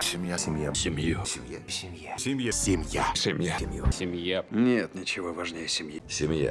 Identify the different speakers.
Speaker 1: Семья.
Speaker 2: Семья.
Speaker 3: Семья.
Speaker 1: Семья.
Speaker 3: Семья.
Speaker 1: Семью.
Speaker 2: Семья.
Speaker 3: Семья. Семья.
Speaker 1: Семья.
Speaker 2: Семья.
Speaker 1: Нет ничего важнее семьи. Семья.